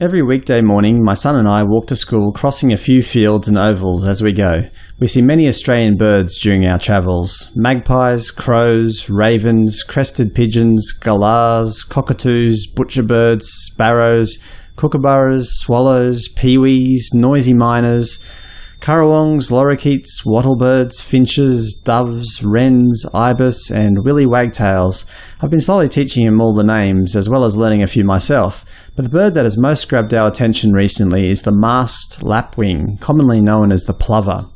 Every weekday morning my son and I walk to school crossing a few fields and ovals as we go. We see many Australian birds during our travels – magpies, crows, ravens, crested pigeons, galahs, cockatoos, butcherbirds, sparrows, kookaburras, swallows, peewees, noisy miners, currawongs, lorikeets, wattlebirds, finches, doves, wrens, ibis, and willy wagtails. I've been slowly teaching him all the names, as well as learning a few myself, but the bird that has most grabbed our attention recently is the masked lapwing, commonly known as the plover.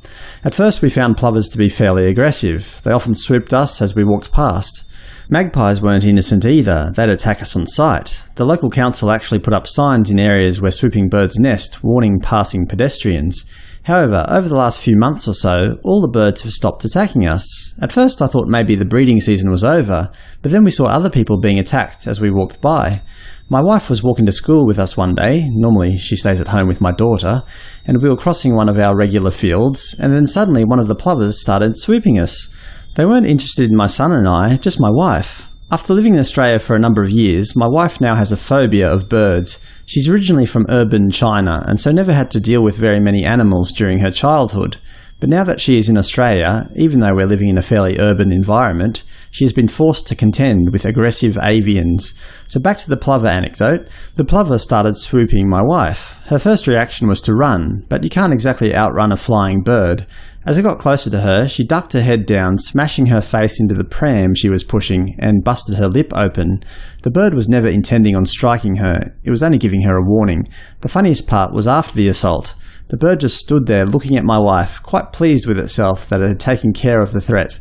At first we found plovers to be fairly aggressive. They often swooped us as we walked past. Magpies weren't innocent either, they'd attack us on sight. The local council actually put up signs in areas where swooping birds nest, warning passing pedestrians. However, over the last few months or so, all the birds have stopped attacking us. At first I thought maybe the breeding season was over, but then we saw other people being attacked as we walked by. My wife was walking to school with us one day, normally she stays at home with my daughter, and we were crossing one of our regular fields, and then suddenly one of the plovers started swooping us. They weren't interested in my son and I, just my wife. After living in Australia for a number of years, my wife now has a phobia of birds. She's originally from urban China, and so never had to deal with very many animals during her childhood. But now that she is in Australia, even though we're living in a fairly urban environment, she has been forced to contend with aggressive avians. So back to the plover anecdote. The plover started swooping my wife. Her first reaction was to run, but you can't exactly outrun a flying bird. As it got closer to her, she ducked her head down, smashing her face into the pram she was pushing, and busted her lip open. The bird was never intending on striking her, it was only giving her a warning. The funniest part was after the assault. The bird just stood there looking at my wife, quite pleased with itself that it had taken care of the threat.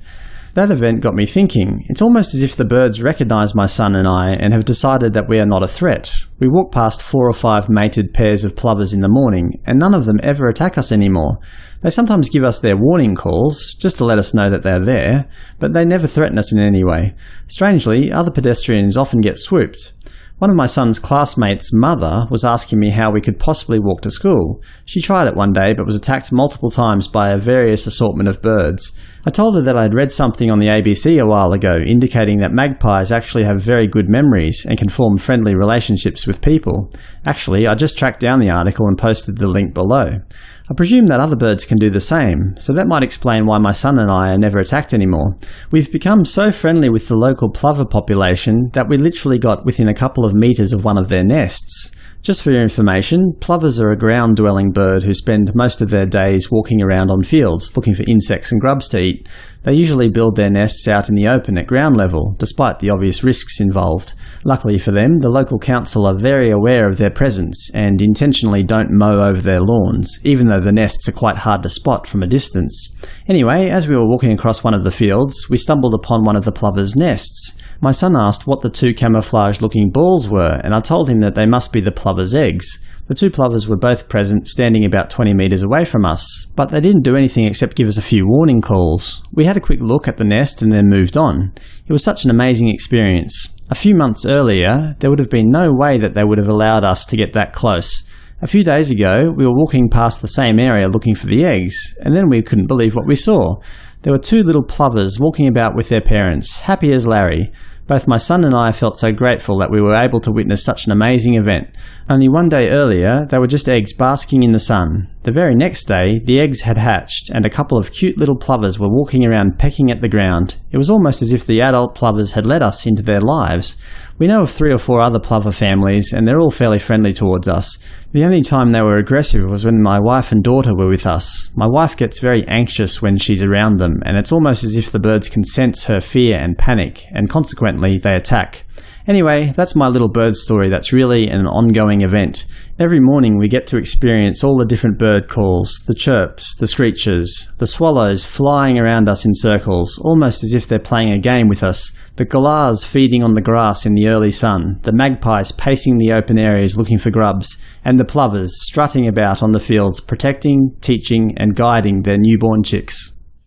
That event got me thinking. It's almost as if the birds recognise my son and I and have decided that we are not a threat. We walk past four or five mated pairs of plovers in the morning, and none of them ever attack us anymore. They sometimes give us their warning calls, just to let us know that they're there, but they never threaten us in any way. Strangely, other pedestrians often get swooped. One of my son's classmates' mother was asking me how we could possibly walk to school. She tried it one day, but was attacked multiple times by a various assortment of birds. I told her that I had read something on the ABC a while ago indicating that magpies actually have very good memories and can form friendly relationships with people. Actually, I just tracked down the article and posted the link below. I presume that other birds can do the same, so that might explain why my son and I are never attacked anymore. We've become so friendly with the local plover population that we literally got within a couple of metres of one of their nests. Just for your information, plovers are a ground-dwelling bird who spend most of their days walking around on fields, looking for insects and grubs to eat. They usually build their nests out in the open at ground level, despite the obvious risks involved. Luckily for them, the local council are very aware of their presence, and intentionally don't mow over their lawns, even though the nests are quite hard to spot from a distance. Anyway, as we were walking across one of the fields, we stumbled upon one of the plovers' nests. My son asked what the two camouflage-looking balls were, and I told him that they must be the plover's eggs. The two plovers were both present, standing about 20 metres away from us, but they didn't do anything except give us a few warning calls. We had a quick look at the nest and then moved on. It was such an amazing experience. A few months earlier, there would have been no way that they would have allowed us to get that close. A few days ago, we were walking past the same area looking for the eggs, and then we couldn't believe what we saw. There were two little plovers walking about with their parents, happy as Larry. Both my son and I felt so grateful that we were able to witness such an amazing event. Only one day earlier, they were just eggs basking in the sun. The very next day, the eggs had hatched, and a couple of cute little plovers were walking around pecking at the ground. It was almost as if the adult plovers had let us into their lives. We know of three or four other plover families, and they're all fairly friendly towards us. The only time they were aggressive was when my wife and daughter were with us. My wife gets very anxious when she's around them, and it's almost as if the birds can sense her fear and panic, and consequently they attack. Anyway, that's my little bird story that's really an ongoing event. Every morning we get to experience all the different bird calls, the chirps, the screeches, the swallows flying around us in circles, almost as if they're playing a game with us, the galahs feeding on the grass in the early sun, the magpies pacing the open areas looking for grubs, and the plovers strutting about on the fields protecting, teaching and guiding their newborn chicks.